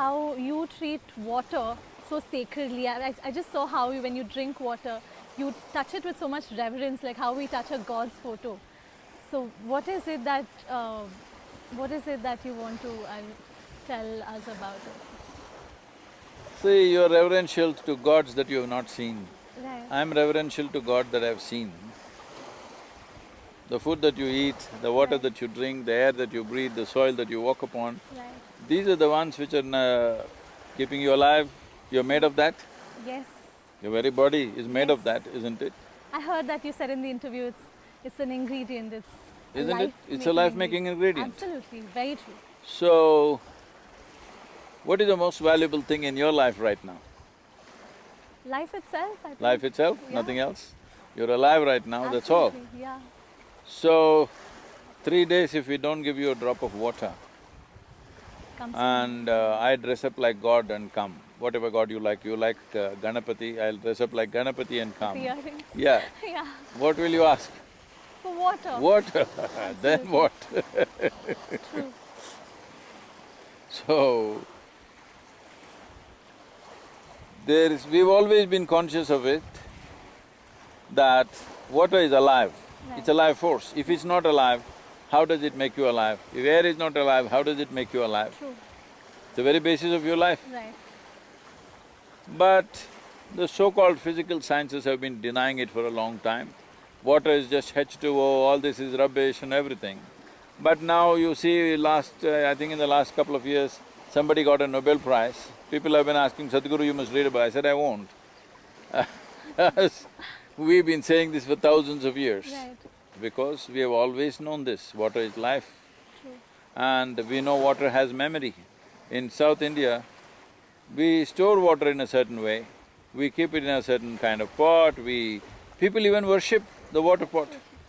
how you treat water so sacredly. I, I- I just saw how you, when you drink water, you touch it with so much reverence, like how we touch a God's photo. So, what is it that uh, what is it that you want to uh, tell us about it? See, you're reverential to gods that you have not seen. Right. I'm reverential to God that I've seen. The food that you eat, the water Right. that you drink, the air that you breathe, the soil that you walk upon, Right. these are the ones which are uh, keeping you alive. You're made of that. Yes. Your very body is made of that, isn't it? I heard that you said in the interview it's it's an ingredient. It's Isn't it? It's a life-making ingredient. Absolutely, very true. So, what is the most valuable thing in your life right now? Life itself, I think. Life itself, Yeah. nothing else? You're alive right now, that's all. Yeah. So, three days if we don't give you a drop of water Comes and uh, I dress up like God and come, whatever God you like, you like uh, Ganapati, I'll dress up like Ganapati and come. Yeah, yeah. what will you ask? For water. Water, then what? True. So, there is… we've always been conscious of it, that water is alive, it's a life force. If it's not alive, how does it make you alive? If air is not alive, how does it make you alive? True. The very basis of your life. Right. But the so-called physical sciences have been denying it for a long time. Water is just H2O, all this is rubbish and everything. But now you see last… Uh, I think in the last couple of years, somebody got a Nobel Prize. People have been asking, Sadhguru, you must read about it. I said, I won't. We've been saying this for thousands of years. Right. Because we have always known this, water is life. True. And we know water has memory. In South India, we store water in a certain way, we keep it in a certain kind of pot, we… people even worship the water pot.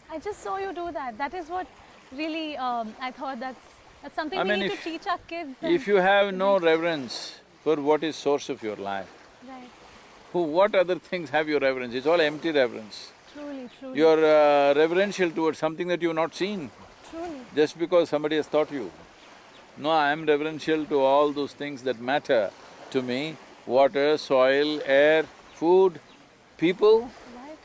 I just saw you do that. That is what really um, I thought that's that's something I we mean, need if- to teach our kids. If you have no reverence for what is source of your life. Who… what other things have your reverence? It's all empty reverence. Truly, truly. You're uh, reverential towards something that you've not seen, truly. just because somebody has taught you. No, I am reverential to all those things that matter to me, water, soil, air, food, people, Right.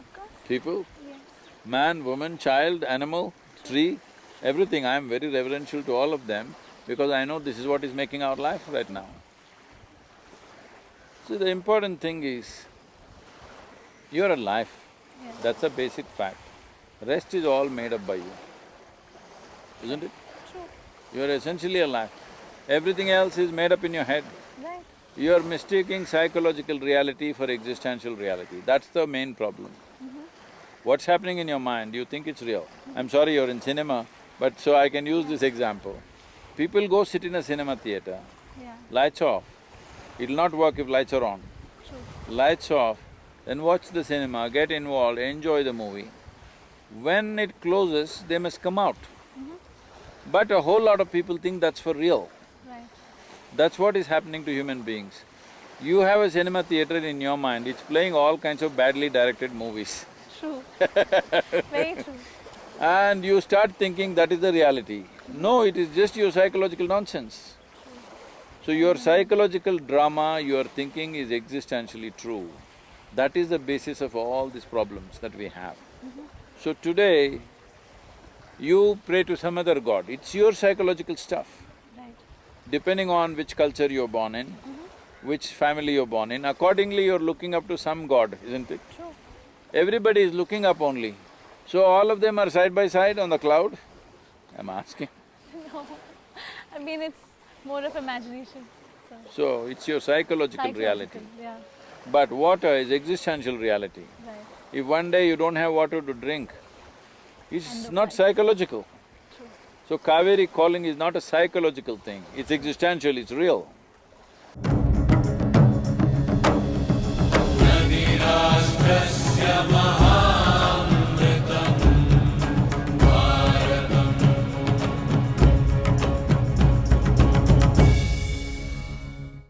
Of course. people, Yes. man, woman, child, animal, tree, everything, I am very reverential to all of them because I know this is what is making our life right now. See, the important thing is, you're alive, Yes. that's a basic fact. Rest is all made up by you, isn't it? True. You're essentially alive. Everything else is made up in your head. Right. You're mistaking psychological reality for existential reality, that's the main problem. Mm-hmm. What's happening in your mind, you think it's real. Mm-hmm. I'm sorry you're in cinema, but so I can use this example. People go sit in a cinema theater, Yeah. lights off, it'll not work if lights are on. Lights off, then watch the cinema, get involved, enjoy the movie. When it closes, they must come out. Mm-hmm. But a whole lot of people think that's for real. Right. That's what is happening to human beings. You have a cinema theater in your mind, it's playing all kinds of badly directed movies. True. Very true. And you start thinking that is the reality. No, it is just your psychological nonsense. So your psychological drama, your thinking is existentially true. That is the basis of all these problems that we have. Mm-hmm. So today, you pray to some other god, it's your psychological stuff. Right. depending on which culture you're born in, mm-hmm. which family you're born in, accordingly you're looking up to some god, isn't it? True. Everybody is looking up only. So all of them are side by side on the cloud? I'm asking. No. I mean, it's more of imagination. So. So it's your psychological reality. Yeah. But water is existential reality. Right. If one day you don't have water to drink, it's not psychological. True. So Kaveri calling is not a psychological thing, it's existential, it's real. Nadiras press